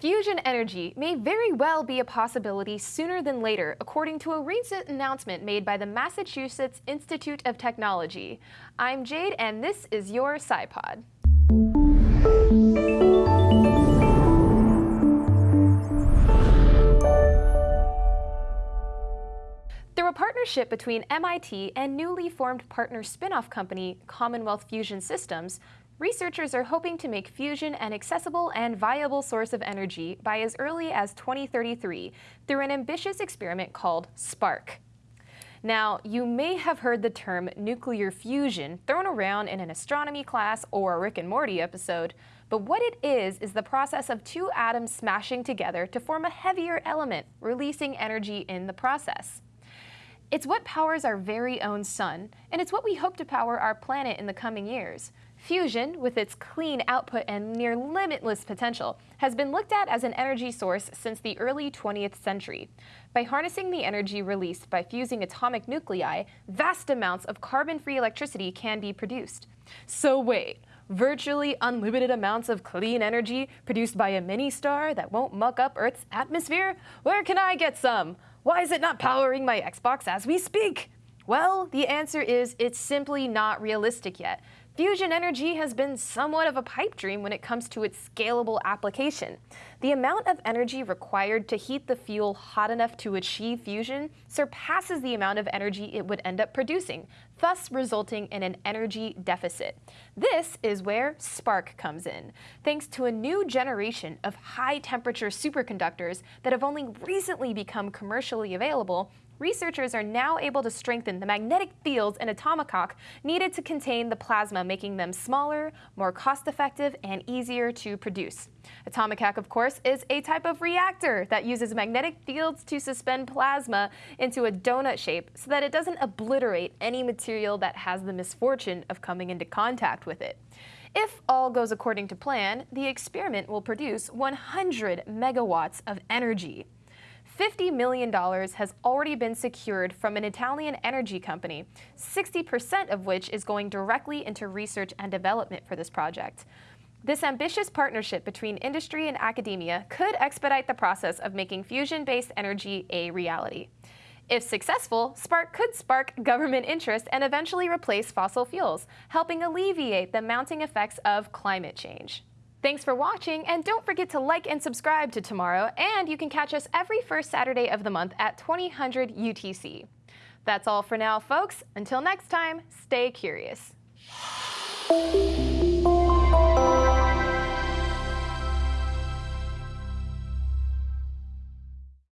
Fusion energy may very well be a possibility sooner than later, according to a recent announcement made by the Massachusetts Institute of Technology. I'm Jade, and this is your SciPod. Through a partnership between MIT and newly formed partner spin-off company Commonwealth Fusion Systems, Researchers are hoping to make fusion an accessible and viable source of energy by as early as 2033 through an ambitious experiment called SPARC. Now, you may have heard the term nuclear fusion thrown around in an astronomy class or a Rick and Morty episode, but what it is is the process of two atoms smashing together to form a heavier element, releasing energy in the process. It's what powers our very own sun, and it's what we hope to power our planet in the coming years. Fusion, with its clean output and near limitless potential, has been looked at as an energy source since the early 20th century. By harnessing the energy released by fusing atomic nuclei, vast amounts of carbon-free electricity can be produced. So wait, virtually unlimited amounts of clean energy produced by a mini-star that won't muck up Earth's atmosphere? Where can I get some? Why is it not powering my Xbox as we speak? Well, the answer is it's simply not realistic yet. Fusion energy has been somewhat of a pipe dream when it comes to its scalable application. The amount of energy required to heat the fuel hot enough to achieve fusion surpasses the amount of energy it would end up producing, thus resulting in an energy deficit. This is where SPARC comes in. Thanks to a new generation of high-temperature superconductors that have only recently become commercially available, researchers are now able to strengthen the magnetic fields in a tokamak needed to contain the plasma, making them smaller, more cost-effective, and easier to produce. A tokamak, of course, is a type of reactor that uses magnetic fields to suspend plasma into a donut shape so that it doesn't obliterate any material that has the misfortune of coming into contact with it. If all goes according to plan, the experiment will produce 100 megawatts of energy. $50 million has already been secured from an Italian energy company, 60% of which is going directly into research and development for this project. This ambitious partnership between industry and academia could expedite the process of making fusion-based energy a reality. If successful, SPARC could spark government interest and eventually replace fossil fuels, helping alleviate the mounting effects of climate change. Thanks for watching, and don't forget to like and subscribe to Tomorrow, and you can catch us every first Saturday of the month at 2000 UTC. That's all for now, folks. Until next time, stay curious.